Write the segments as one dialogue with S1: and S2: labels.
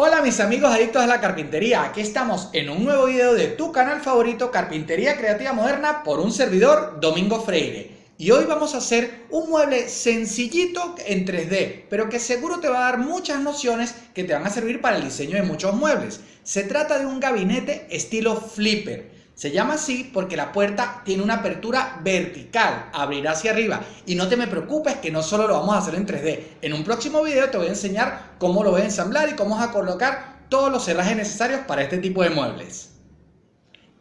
S1: Hola mis amigos adictos a la carpintería, aquí estamos en un nuevo video de tu canal favorito Carpintería Creativa Moderna por un servidor Domingo Freire. Y hoy vamos a hacer un mueble sencillito en 3D, pero que seguro te va a dar muchas nociones que te van a servir para el diseño de muchos muebles. Se trata de un gabinete estilo flipper. Se llama así porque la puerta tiene una apertura vertical, abrirá hacia arriba. Y no te me preocupes que no solo lo vamos a hacer en 3D. En un próximo video te voy a enseñar cómo lo voy a ensamblar y cómo vas a colocar todos los cerrajes necesarios para este tipo de muebles.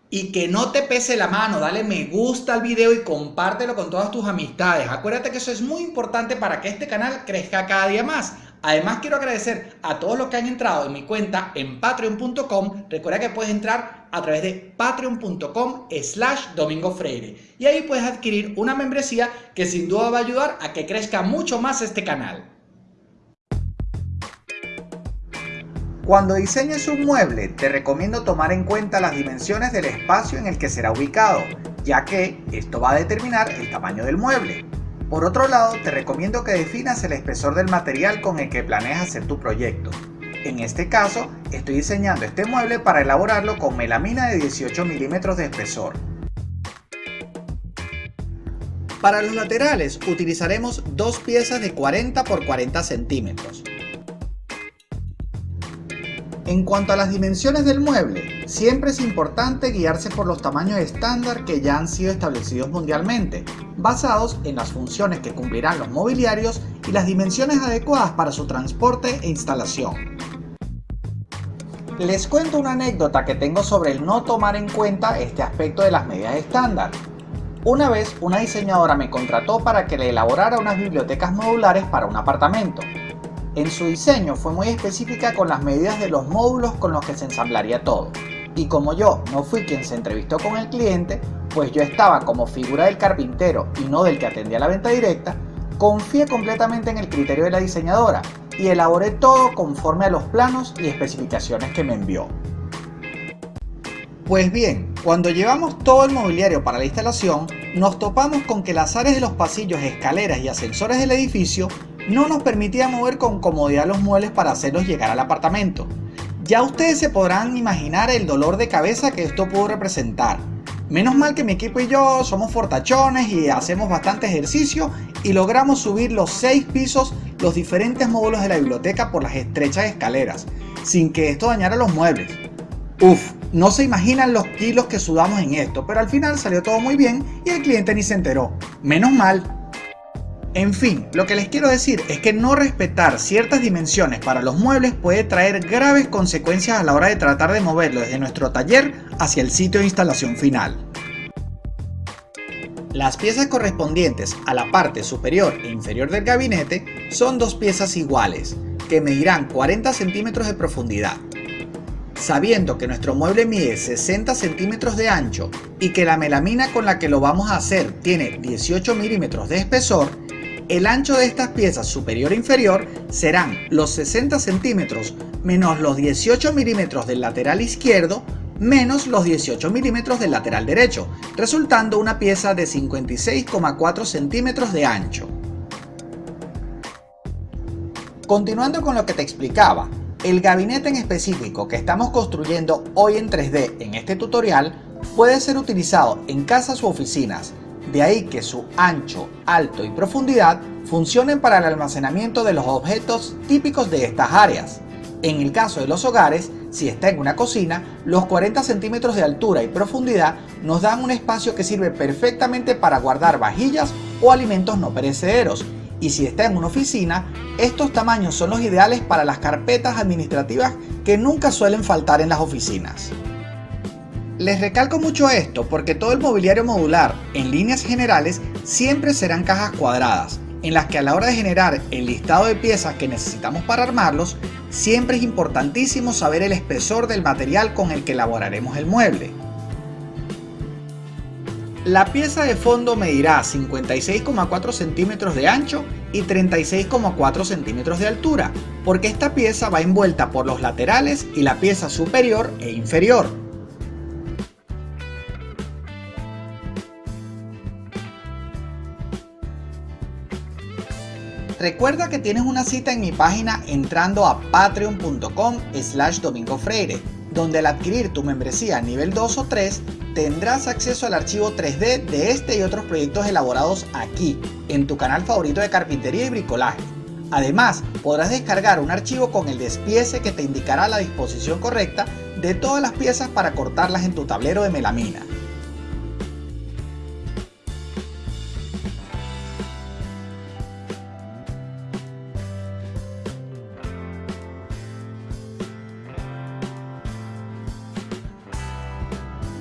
S1: Y que no te pese la mano, dale me gusta al video y compártelo con todas tus amistades. Acuérdate que eso es muy importante para que este canal crezca cada día más. Además quiero agradecer a todos los que han entrado en mi cuenta en patreon.com. Recuerda que puedes entrar a través de patreon.com slash domingo freire. Y ahí puedes adquirir una membresía que sin duda va a ayudar a que crezca mucho más este canal. Cuando diseñes un mueble, te recomiendo tomar en cuenta las dimensiones del espacio en el que será ubicado, ya que esto va a determinar el tamaño del mueble. Por otro lado, te recomiendo que definas el espesor del material con el que planeas hacer tu proyecto. En este caso, estoy diseñando este mueble para elaborarlo con melamina de 18 milímetros de espesor. Para los laterales utilizaremos dos piezas de 40 por 40 centímetros. En cuanto a las dimensiones del mueble, siempre es importante guiarse por los tamaños estándar que ya han sido establecidos mundialmente, basados en las funciones que cumplirán los mobiliarios y las dimensiones adecuadas para su transporte e instalación. Les cuento una anécdota que tengo sobre el no tomar en cuenta este aspecto de las medidas estándar. Una vez una diseñadora me contrató para que le elaborara unas bibliotecas modulares para un apartamento. En su diseño fue muy específica con las medidas de los módulos con los que se ensamblaría todo. Y como yo no fui quien se entrevistó con el cliente, pues yo estaba como figura del carpintero y no del que atendía la venta directa, confié completamente en el criterio de la diseñadora y elaboré todo conforme a los planos y especificaciones que me envió. Pues bien, cuando llevamos todo el mobiliario para la instalación, nos topamos con que las áreas de los pasillos, escaleras y ascensores del edificio no nos permitía mover con comodidad los muebles para hacerlos llegar al apartamento. Ya ustedes se podrán imaginar el dolor de cabeza que esto pudo representar. Menos mal que mi equipo y yo somos fortachones y hacemos bastante ejercicio y logramos subir los 6 pisos los diferentes módulos de la biblioteca por las estrechas escaleras, sin que esto dañara los muebles. Uf, no se imaginan los kilos que sudamos en esto, pero al final salió todo muy bien y el cliente ni se enteró. Menos mal. En fin, lo que les quiero decir es que no respetar ciertas dimensiones para los muebles puede traer graves consecuencias a la hora de tratar de moverlo desde nuestro taller hacia el sitio de instalación final. Las piezas correspondientes a la parte superior e inferior del gabinete son dos piezas iguales, que medirán 40 centímetros de profundidad. Sabiendo que nuestro mueble mide 60 centímetros de ancho y que la melamina con la que lo vamos a hacer tiene 18 milímetros de espesor, el ancho de estas piezas superior e inferior serán los 60 centímetros menos los 18 milímetros del lateral izquierdo menos los 18 milímetros del lateral derecho, resultando una pieza de 56,4 centímetros de ancho. Continuando con lo que te explicaba, el gabinete en específico que estamos construyendo hoy en 3D en este tutorial puede ser utilizado en casas u oficinas, de ahí que su ancho, alto y profundidad funcionen para el almacenamiento de los objetos típicos de estas áreas. En el caso de los hogares, si está en una cocina, los 40 centímetros de altura y profundidad nos dan un espacio que sirve perfectamente para guardar vajillas o alimentos no perecederos. Y si está en una oficina, estos tamaños son los ideales para las carpetas administrativas que nunca suelen faltar en las oficinas. Les recalco mucho esto porque todo el mobiliario modular, en líneas generales, siempre serán cajas cuadradas, en las que a la hora de generar el listado de piezas que necesitamos para armarlos, siempre es importantísimo saber el espesor del material con el que elaboraremos el mueble. La pieza de fondo medirá 56,4 centímetros de ancho y 36,4 centímetros de altura, porque esta pieza va envuelta por los laterales y la pieza superior e inferior. Recuerda que tienes una cita en mi página entrando a patreon.com slash domingofreire, donde al adquirir tu membresía nivel 2 o 3 tendrás acceso al archivo 3D de este y otros proyectos elaborados aquí, en tu canal favorito de carpintería y bricolaje. Además, podrás descargar un archivo con el despiece que te indicará la disposición correcta de todas las piezas para cortarlas en tu tablero de melamina.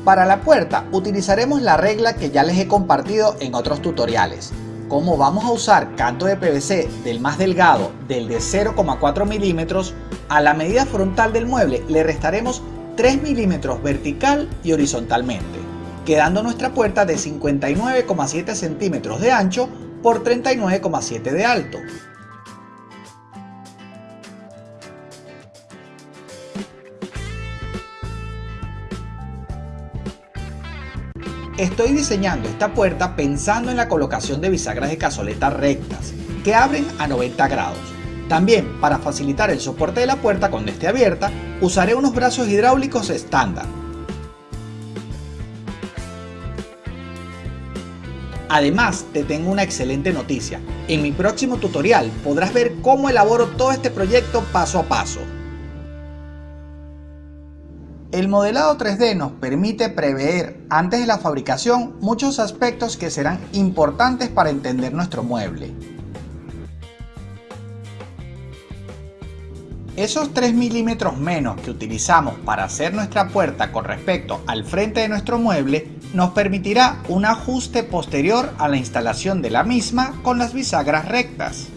S1: Para la puerta utilizaremos la regla que ya les he compartido en otros tutoriales. Como vamos a usar canto de PVC del más delgado del de 0,4 milímetros, a la medida frontal del mueble le restaremos 3 milímetros vertical y horizontalmente, quedando nuestra puerta de 59,7 centímetros de ancho por 39,7 de alto. Estoy diseñando esta puerta pensando en la colocación de bisagras de cazoleta rectas, que abren a 90 grados. También, para facilitar el soporte de la puerta cuando esté abierta, usaré unos brazos hidráulicos estándar. Además, te tengo una excelente noticia. En mi próximo tutorial podrás ver cómo elaboro todo este proyecto paso a paso. El modelado 3D nos permite prever antes de la fabricación muchos aspectos que serán importantes para entender nuestro mueble. Esos 3 milímetros menos que utilizamos para hacer nuestra puerta con respecto al frente de nuestro mueble nos permitirá un ajuste posterior a la instalación de la misma con las bisagras rectas.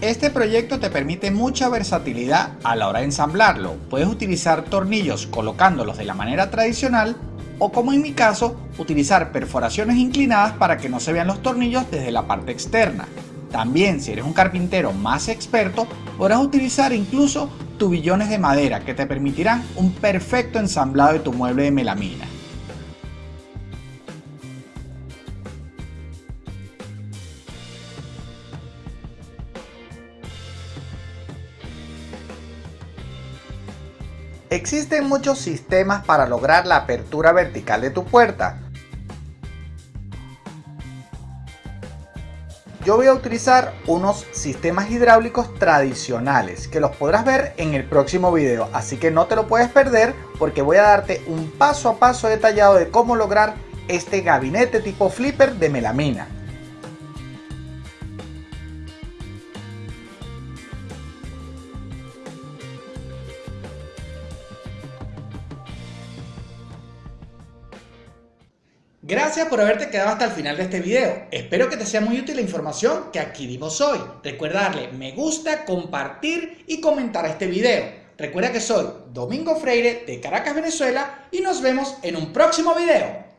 S1: Este proyecto te permite mucha versatilidad a la hora de ensamblarlo. Puedes utilizar tornillos colocándolos de la manera tradicional o como en mi caso, utilizar perforaciones inclinadas para que no se vean los tornillos desde la parte externa. También si eres un carpintero más experto, podrás utilizar incluso tubillones de madera que te permitirán un perfecto ensamblado de tu mueble de melamina. Existen muchos sistemas para lograr la apertura vertical de tu puerta. Yo voy a utilizar unos sistemas hidráulicos tradicionales que los podrás ver en el próximo video, así que no te lo puedes perder porque voy a darte un paso a paso detallado de cómo lograr este gabinete tipo flipper de melamina. Gracias por haberte quedado hasta el final de este video. Espero que te sea muy útil la información que adquirimos hoy. Recuerda darle me gusta, compartir y comentar este video. Recuerda que soy Domingo Freire de Caracas, Venezuela y nos vemos en un próximo video.